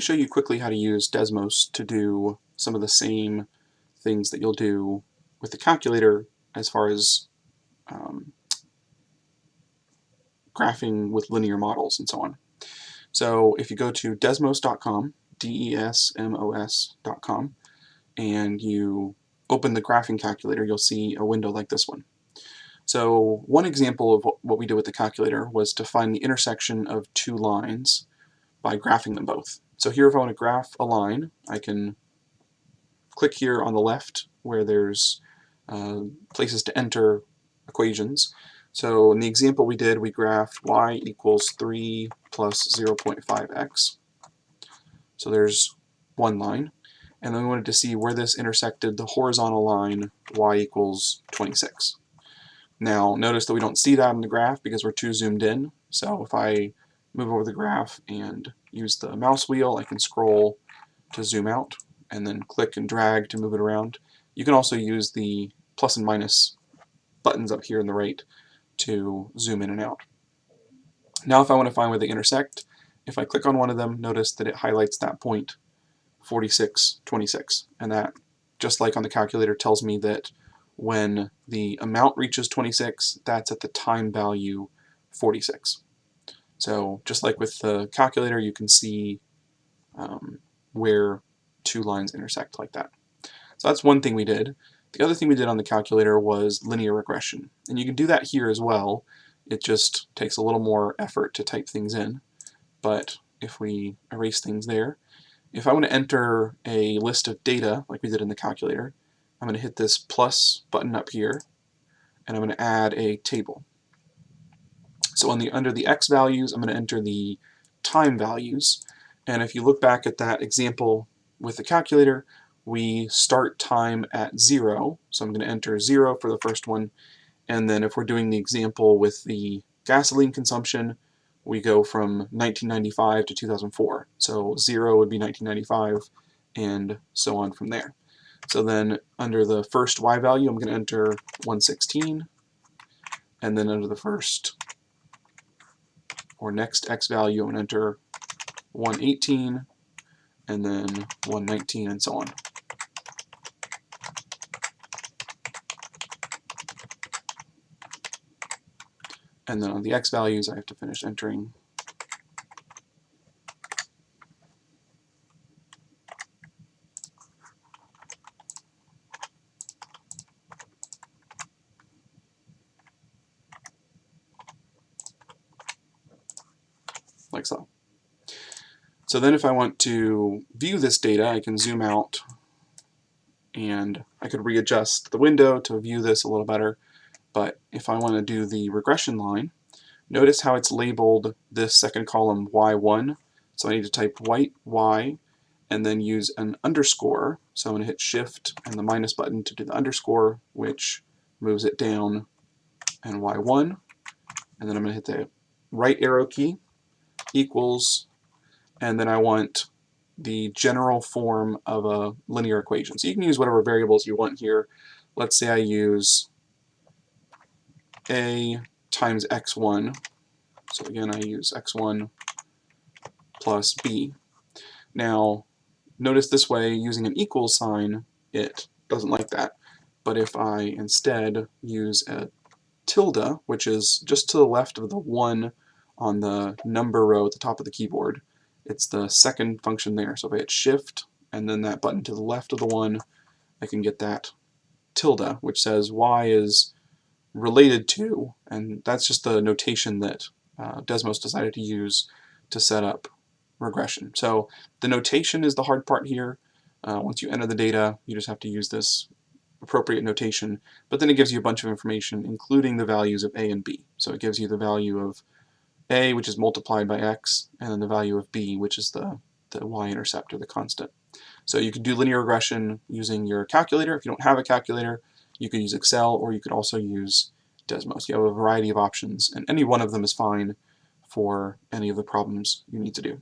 show you quickly how to use Desmos to do some of the same things that you'll do with the calculator as far as um, graphing with linear models and so on. So if you go to desmos.com, D-E-S-M-O-S.com, and you open the graphing calculator, you'll see a window like this one. So one example of what we did with the calculator was to find the intersection of two lines by graphing them both. So here if I want to graph a line, I can click here on the left where there's uh, places to enter equations. So in the example we did, we graphed y equals 3 plus 0.5x. So there's one line. And then we wanted to see where this intersected the horizontal line y equals 26. Now notice that we don't see that in the graph because we're too zoomed in. So if I move over the graph and use the mouse wheel, I can scroll to zoom out and then click and drag to move it around. You can also use the plus and minus buttons up here in the right to zoom in and out. Now if I want to find where they intersect, if I click on one of them, notice that it highlights that point 46, 26, and that, just like on the calculator, tells me that when the amount reaches 26, that's at the time value 46. So just like with the calculator, you can see um, where two lines intersect like that. So that's one thing we did. The other thing we did on the calculator was linear regression. And you can do that here as well. It just takes a little more effort to type things in. But if we erase things there, if I want to enter a list of data like we did in the calculator, I'm going to hit this plus button up here and I'm going to add a table. So on the under the x values, I'm going to enter the time values. And if you look back at that example with the calculator, we start time at zero. So I'm going to enter zero for the first one. And then if we're doing the example with the gasoline consumption, we go from 1995 to 2004. So zero would be 1995 and so on from there. So then under the first y value, I'm going to enter 116. And then under the first or next x value, to enter 118 and then 119 and so on. And then on the x values, I have to finish entering so. So then if I want to view this data, I can zoom out and I could readjust the window to view this a little better. But if I want to do the regression line, notice how it's labeled this second column y1. So I need to type white y and then use an underscore. So I'm going to hit shift and the minus button to do the underscore, which moves it down and y1. And then I'm going to hit the right arrow key equals, and then I want the general form of a linear equation. So you can use whatever variables you want here. Let's say I use a times x1. So again, I use x1 plus b. Now, notice this way, using an equal sign, it doesn't like that. But if I instead use a tilde, which is just to the left of the 1 on the number row at the top of the keyboard, it's the second function there. So if I hit shift and then that button to the left of the 1, I can get that tilde, which says y is related to, and that's just the notation that uh, Desmos decided to use to set up regression. So the notation is the hard part here. Uh, once you enter the data, you just have to use this appropriate notation, but then it gives you a bunch of information, including the values of a and b. So it gives you the value of a, which is multiplied by x, and then the value of b, which is the, the y-intercept or the constant. So you can do linear regression using your calculator. If you don't have a calculator, you could use Excel or you could also use Desmos. You have a variety of options and any one of them is fine for any of the problems you need to do.